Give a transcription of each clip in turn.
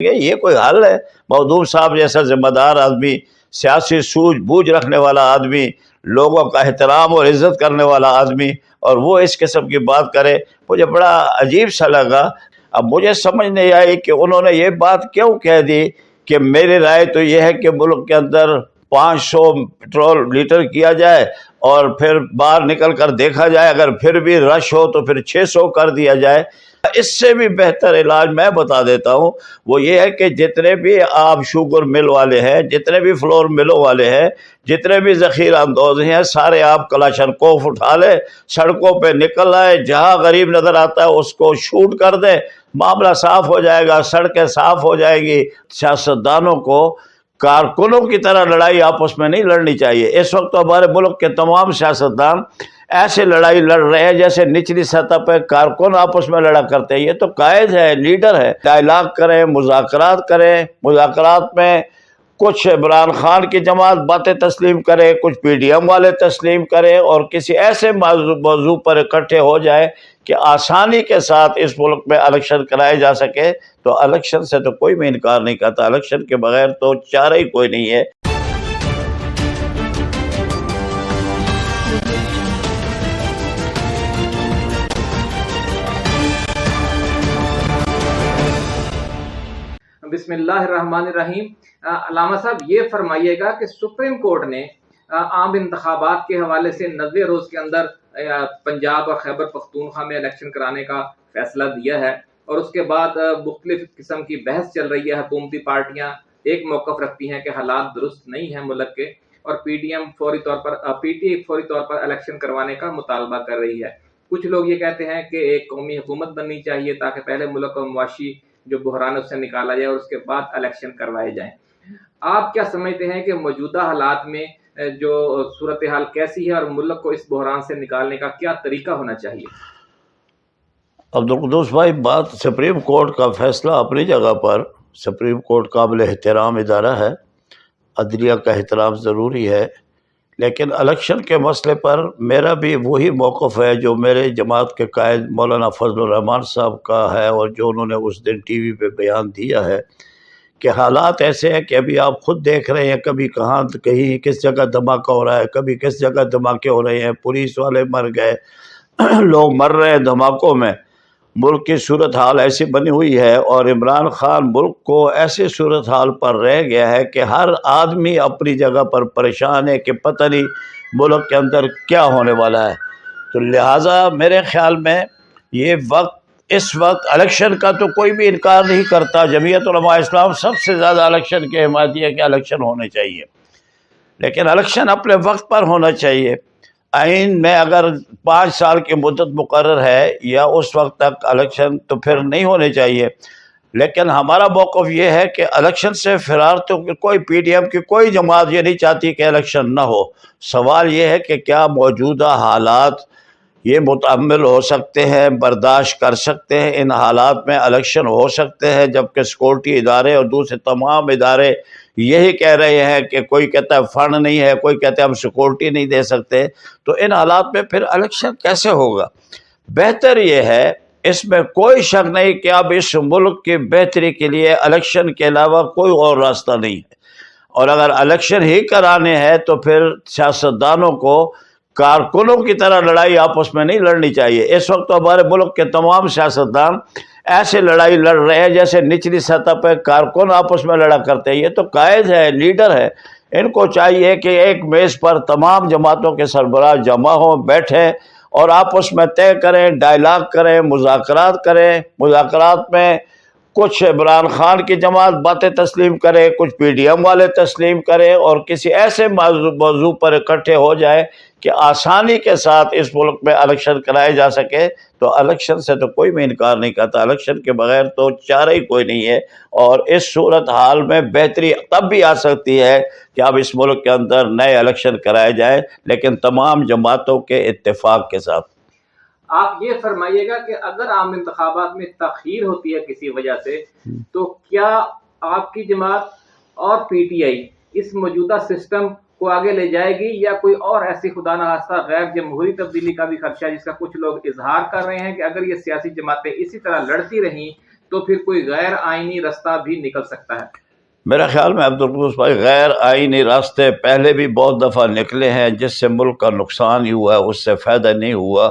یہ کوئی حل ہے؟ مودوم صاحب جیسا ذمہ دار آدمی، سیاسی سوجھ بوجھ رکھنے والا آدمی، لوگوں کا احترام اور عزت کرنے والا آدمی، اور وہ اس قسم کی بات کرے، مجھے بڑا عجیب سا لگا۔ اب مجھے سمجھ نہیں آئی کہ انہوں نے یہ بات کیوں کہہ دی کہ میری رائے تو یہ ہے کہ ملک کے اندر پانچ سو پٹرول لیٹر کیا جائے اور پھر باہر نکل کر دیکھا جائے، اگر پھر بھی رش ہو تو پھر چھ سو کر دیا جائے۔ اس سے بھی بہتر علاج میں بتا دیتا ہوں، وہ یہ ہے کہ جتنے بھی آپ شوگر مل والے ہیں، جتنے بھی فلور ملوں والے ہیں، جتنے بھی ذخیرہ اندوز ہیں، سارے آپ کلاشن کوف اٹھا لیں، سڑکوں پہ نکل آئے جہاں غریب نظر آتا ہے اس کو شوٹ کر دیں، معاملہ صاف ہو جائے گا، سڑکیں صاف ہو جائے گی۔ سیاستدانوں کو کارکنوں کی طرح لڑائی آپس میں نہیں لڑنی چاہیے۔ اس وقت تو ہمارے ملک کے تمام سیاستدان ایسے لڑائی لڑ رہے ہیں جیسے نچلی سطح پہ کارکن آپس میں لڑا کرتے ہیں۔ یہ تو قائد ہے، لیڈر ہے۔ ڈائلاگ کریں، مذاکرات کریں۔ مذاکرات میں کچھ عمران خان کی جماعت باتیں تسلیم کرے کچھ پی ڈی ایم والے تسلیم کرے اور کسی ایسے موضوع پر اکٹھے ہو جائے کہ آسانی کے ساتھ اس ملک میں الیکشن کرائے جا سکے۔ تو الیکشن سے تو کوئی بھی انکار نہیں کرتا، الیکشن کے بغیر تو چارہ ہی کوئی نہیں ہے۔ بسم اللہ الرحمن الرحیم۔ علامہ صاحب، یہ فرمائیے گا کہ سپریم کورٹ نے عام انتخابات کے حوالے سے نوے روز کے اندر پنجاب اور خیبر پختونخوا میں الیکشن کرانے کا فیصلہ دیا ہے۔ اور اس کے بعد مختلف قسم کی بحث چل رہی ہے، حکومتی پارٹیاں ایک موقف رکھتی ہیں کہ حالات درست نہیں ہیں ملک کے، اور پی ڈی ایم فوری طور پر پی ٹی اے فوری طور پر الیکشن کروانے کا مطالبہ کر رہی ہے۔ کچھ لوگ یہ کہتے ہیں کہ ایک قومی حکومت بننی چاہیے تاکہ پہلے ملک و معاشی جو بحران اس سے نکالا جائے اور اس کے بعد الیکشن کروائے جائیں۔ آپ کیا سمجھتے ہیں کہ موجودہ حالات میں جو صورتحال کیسی ہے اور ملک کو اس بحران سے نکالنے کا کیا طریقہ ہونا چاہیے؟ عبدالقدوس بھائی، بات سپریم کورٹ کا فیصلہ اپنی جگہ پر، سپریم کورٹ قابل احترام ادارہ ہے۔ عدلیہ کا احترام ضروری ہے۔ لیکن الیکشن کے مسئلے پر میرا بھی وہی موقف ہے جو میرے جماعت کے قائد مولانا فضل الرحمان صاحب کا ہے اور جو انہوں نے اس دن ٹی وی پہ بیان دیا ہے کہ حالات ایسے ہیں کہ ابھی آپ خود دیکھ رہے ہیں کبھی کہاں کہیں کس جگہ دھماکہ ہو رہا ہے، کبھی کس جگہ دھماکے ہو رہے ہیں، پولیس والے مر گئے، لوگ مر رہے ہیں دھماکوں میں۔ ملک کی صورت حال ایسی بنی ہوئی ہے اور عمران خان ملک کو ایسی صورت حال پر رہ گیا ہے کہ ہر آدمی اپنی جگہ پر پریشان ہے کہ پتہ نہیں ملک کے اندر کیا ہونے والا ہے۔ تو لہٰذا میرے خیال میں یہ وقت، اس وقت الیکشن کا تو کوئی بھی انکار نہیں کرتا۔ جمعیت علماء اسلام سب سے زیادہ الیکشن کے حمایتی ہے کہ الیکشن ہونے چاہیے۔ لیکن الیکشن اپنے وقت پر ہونا چاہیے۔ آئین میں اگر پانچ سال کی مدت مقرر ہے یا اس وقت تک الیکشن تو پھر نہیں ہونے چاہیے۔ لیکن ہمارا موقف یہ ہے کہ الیکشن سے فرار تو کوئی پی ڈی ایم کی کوئی جماعت یہ نہیں چاہتی کہ الیکشن نہ ہو۔ سوال یہ ہے کہ کیا موجودہ حالات یہ متعمل ہو سکتے ہیں، برداشت کر سکتے ہیں؟ ان حالات میں الیکشن ہو سکتے ہیں جبکہ سیکورٹی ادارے اور دوسرے تمام ادارے یہی کہہ رہے ہیں کہ کوئی کہتا ہے فنڈ نہیں ہے، کوئی کہتا ہے ہم سیکورٹی نہیں دے سکتے۔ تو ان حالات میں پھر الیکشن کیسے ہوگا؟ بہتر یہ ہے، اس میں کوئی شک نہیں کہ اب اس ملک کی بہتری کے لیے الیکشن کے علاوہ کوئی اور راستہ نہیں ہے۔ اور اگر الیکشن ہی کرانے ہیں تو پھر سیاستدانوں کو کارکنوں کی طرح لڑائی آپس میں نہیں لڑنی چاہیے۔ اس وقت تو ہمارے ملک کے تمام سیاستدان ایسے لڑائی لڑ رہے ہیں جیسے نچلی سطح پہ کارکن آپس میں لڑا کرتے ہیں۔ یہ تو قائد ہے، لیڈر ہے۔ ان کو چاہیے کہ ایک میز پر تمام جماعتوں کے سربراہ جمع ہوں، بیٹھیں اور آپس میں طے کریں، ڈائلاگ کریں، مذاکرات کریں۔ مذاکرات میں کچھ عمران خان کی جماعت باتیں تسلیم کرے، کچھ پی ڈی ایم والے تسلیم کرے اور کسی ایسے موضوع پر اکٹھے ہو جائے کہ آسانی کے ساتھ اس ملک میں الیکشن کرائے جا سکے تو الیکشن سے تو کوئی بھی انکار نہیں کرتا۔ الیکشن کے بغیر تو چارہ ہی کوئی نہیں ہے۔ اور اس صورت حال میں بہتری تب بھی آ سکتی ہے کہ اب اس ملک کے اندر نئے الیکشن کرائے جائے لیکن تمام جماعتوں کے اتفاق کے ساتھ۔ آپ یہ فرمائیے گا کہ اگر عام انتخابات میں تاخیر ہوتی ہے کسی وجہ سے تو کیا آپ کی جماعت اور پی ٹی آئی اس موجودہ سسٹم کو آگے لے جائے گی یا کوئی اور ایسی خدا نخواستہ غیر جمہوری تبدیلی کا بھی خدشہ ہے جس کا کچھ لوگ اظہار کر رہے ہیں کہ اگر یہ سیاسی جماعتیں اسی طرح لڑتی رہیں تو پھر کوئی غیر آئینی رستہ بھی نکل سکتا ہے۔ میرا خیال میں عبدالقدوس بھائی غیر آئینی راستے پہلے بھی بہت دفعہ نکلے ہیں، جس سے ملک کا نقصان ہی ہوا ہے اس سے فائدہ نہیں ہوا۔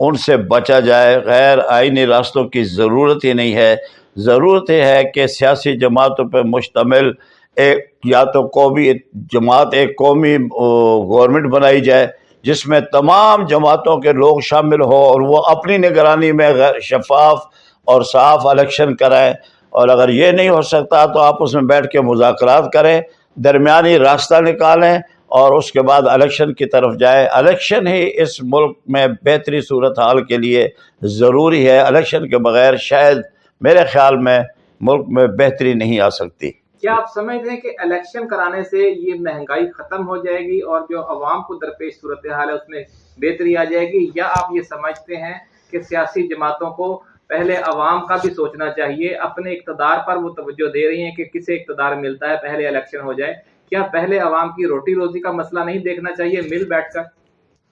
ان سے بچا جائے، غیر آئینی راستوں کی ضرورت ہی نہیں ہے۔ ضرورت یہ ہے کہ سیاسی جماعتوں پہ مشتمل ایک یا تو قومی جماعت، ایک قومی گورنمنٹ بنائی جائے، جس میں تمام جماعتوں کے لوگ شامل ہوں اور وہ اپنی نگرانی میں غیر شفاف اور صاف الیکشن کرائیں۔ اور اگر یہ نہیں ہو سکتا تو آپ اس میں بیٹھ کے مذاکرات کریں، درمیانی راستہ نکالیں اور اس کے بعد الیکشن کی طرف جائے الیکشن ہی اس ملک میں بہتری صورت حال کے لیے ضروری ہے۔ الیکشن کے بغیر شاید میرے خیال میں ملک میں بہتری نہیں آ سکتی۔ کیا آپ سمجھتے ہیں کہ الیکشن کرانے سے یہ مہنگائی ختم ہو جائے گی اور جو عوام کو درپیش صورتحال ہے اس میں بہتری آ جائے گی؟ یا آپ یہ سمجھتے ہیں کہ سیاسی جماعتوں کو پہلے عوام کا بھی سوچنا چاہیے، اپنے اقتدار پر وہ توجہ دے رہی ہیں کہ کسے اقتدار ملتا ہے پہلے الیکشن ہو جائے؟ کیا پہلے عوام کی روٹی روزی کا مسئلہ نہیں دیکھنا چاہیے مل بیٹھ کر؟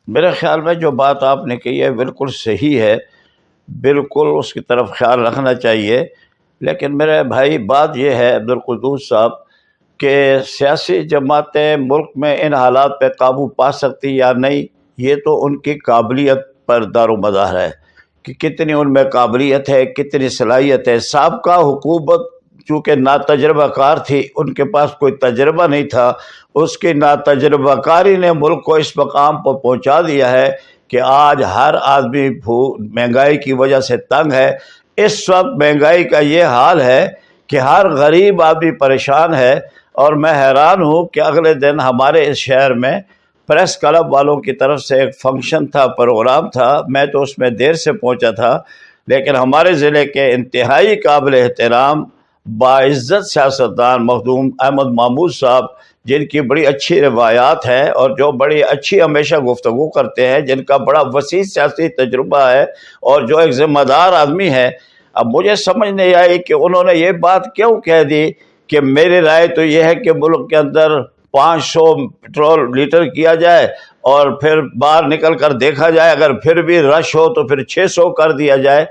میرے خیال میں جو بات آپ نے کہی ہے بالکل صحیح ہے، بالکل اس کی طرف خیال رکھنا چاہیے۔ لیکن میرے بھائی، بات یہ ہے عبدالقدوس صاحب کہ سیاسی جماعتیں ملک میں ان حالات پہ قابو پا سکتی یا نہیں، یہ تو ان کی قابلیت پر دار و مدار ہے کہ کتنی ان میں قابلیت ہے، کتنی صلاحیت ہے۔ سابقہ حکومت چونکہ نا تجربہ کار تھی، ان کے پاس کوئی تجربہ نہیں تھا۔ اس کی نا تجربہ کاری نے ملک کو اس مقام پر پہنچا دیا ہے کہ آج ہر آدمی مہنگائی کی وجہ سے تنگ ہے۔ اس وقت مہنگائی کا یہ حال ہے کہ ہر غریب آدمی پریشان ہے اور میں حیران ہوں کہ اگلے دن ہمارے اس شہر میں پریس کلب والوں کی طرف سے ایک فنکشن تھا، پروگرام تھا۔ میں تو اس میں دیر سے پہنچا تھا، لیکن ہمارے ضلع کے انتہائی قابل احترام باعزت سیاستدان مخدوم احمد محمود صاحب، جن کی بڑی اچھی روایات ہیں اور جو بڑی اچھی ہمیشہ گفتگو کرتے ہیں، جن کا بڑا وسیع سیاسی تجربہ ہے اور جو ایک ذمہ دار آدمی ہے اب مجھے سمجھ نہیں آئی کہ انہوں نے یہ بات کیوں کہہ دی کہ میری رائے تو یہ ہے کہ ملک کے اندر پانچ سو پٹرول لیٹر کیا جائے اور پھر باہر نکل کر دیکھا جائے۔ اگر پھر بھی رش ہو تو پھر چھ سو کر دیا جائے۔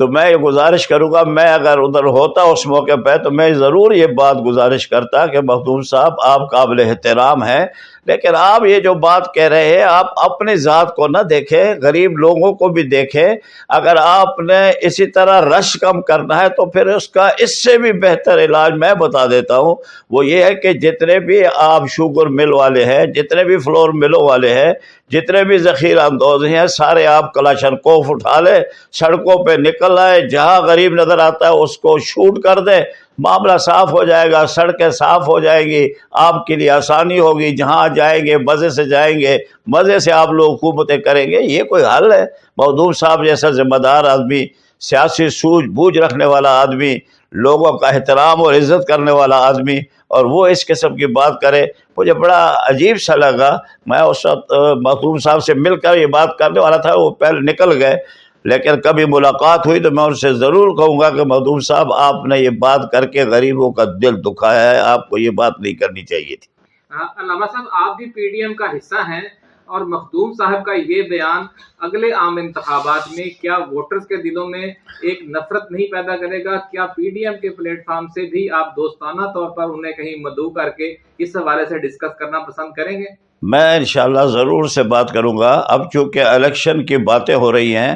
تو میں یہ گزارش کروں گا، میں اگر ادھر ہوتا اس موقع پہ تو میں ضرور یہ بات گزارش کرتا کہ مخدوم صاحب آپ قابل احترام ہیں۔ لیکن آپ یہ جو بات کہہ رہے ہیں، آپ اپنی ذات کو نہ دیکھیں، غریب لوگوں کو بھی دیکھیں۔ اگر آپ نے اسی طرح رش کم کرنا ہے تو پھر اس کا اس سے بھی بہتر علاج میں بتا دیتا ہوں۔ وہ یہ ہے کہ جتنے بھی آپ شوگر مل والے ہیں، جتنے بھی فلور ملوں والے ہیں جتنے بھی ذخیرہ اندوز ہیں، سارے آپ کلاشن کوف اٹھا لیں سڑکوں پہ نکل آئے، جہاں غریب نظر آتا ہے، اس کو شوٹ کر دیں معاملہ صاف ہو جائے گا، سڑکیں صاف ہو جائیں گی، آپ کے لیے آسانی ہوگی، جہاں جائیں گے، مزے سے جائیں گے، مزے سے آپ لوگ حکومتیں کریں گے، یہ کوئی حل ہے۔ مودود صاحب جیسا ذمہ دار آدمی سیاسی سوجھ بوجھ رکھنے والا آدمی، لوگوں کا احترام اور عزت کرنے والا آدمی، اور وہ اس قسم کی بات کرے، مجھے بڑا عجیب سا لگا۔ میں اس وقت مخدوم صاحب سے مل کر یہ بات کرنے والا تھا، وہ پہلے نکل گئے۔ لیکن کبھی ملاقات ہوئی تو میں ان سے ضرور کہوں گا کہ مخدوم صاحب، آپ نے یہ بات کر کے غریبوں کا دل دکھایا ہے، آپ کو یہ بات نہیں کرنی چاہیے تھی۔ ہاں، علامہ صاحب، آپ بھی پی ڈی ایم کا حصہ ہیں۔ اور مخدوم صاحب کا یہ بیان اگلے عام انتخابات میں کیا ووٹرز کے دلوں میں ایک نفرت نہیں پیدا کرے گا؟ کیا پی ڈی ایم کے پلیٹ فارم سے بھی آپ دوستانہ طور پر انہیں کہیں مدعو کر کے اس حوالے سے ڈسکس کرنا پسند کریں گے؟ میں انشاءاللہ ضرور سے بات کروں گا۔ اب چونکہ الیکشن کی باتیں ہو رہی ہیں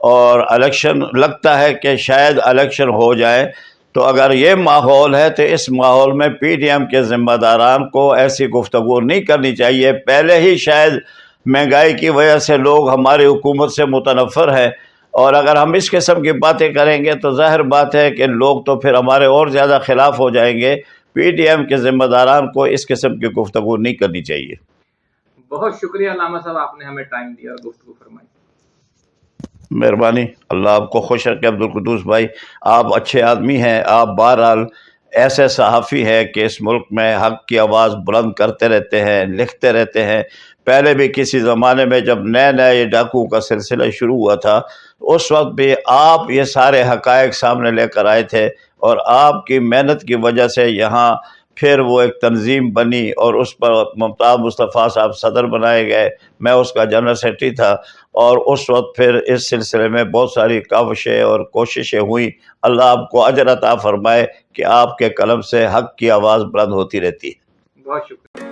اور الیکشن لگتا ہے کہ شاید الیکشن ہو جائے تو اگر یہ ماحول ہے تو اس ماحول میں پی ڈی ایم کے ذمہ داران کو ایسی گفتگو نہیں کرنی چاہیے۔ پہلے ہی شاید مہنگائی کی وجہ سے لوگ ہماری حکومت سے متنفر ہے اور اگر ہم اس قسم کی باتیں کریں گے تو ظاہر بات ہے کہ لوگ تو پھر ہمارے اور زیادہ خلاف ہو جائیں گے۔ پی ڈی ایم کے ذمہ داران کو اس قسم کی گفتگو نہیں کرنی چاہیے۔ بہت شکریہ علامہ صاحب، آپ نے ہمیں ٹائم دیا، گفتگو فرمائی۔ مہربانی۔ اللہ آپ کو خوش رکھے عبدالقدوس بھائی۔ آپ اچھے آدمی ہیں، آپ بہرحال ایسے صحافی ہیں کہ اس ملک میں حق کی آواز بلند کرتے رہتے ہیں، لکھتے رہتے ہیں۔ پہلے بھی کسی زمانے میں جب نئے نئے یہ ڈاکو کا سلسلہ شروع ہوا تھا، اس وقت بھی آپ یہ سارے حقائق سامنے لے کر آئے تھے اور آپ کی محنت کی وجہ سے یہاں پھر وہ ایک تنظیم بنی اور اس پر ممتاز مصطفیٰ صاحب صدر بنائے گئے۔ میں اس کا جنرل سیکرٹری تھا اور اس وقت پھر اس سلسلے میں بہت ساری کاوشیں اور کوششیں ہوئیں۔ اللہ آپ کو اجر عطا فرمائے کہ آپ کے قلم سے حق کی آواز بلند ہوتی رہتی۔ ہے بہت شکریہ۔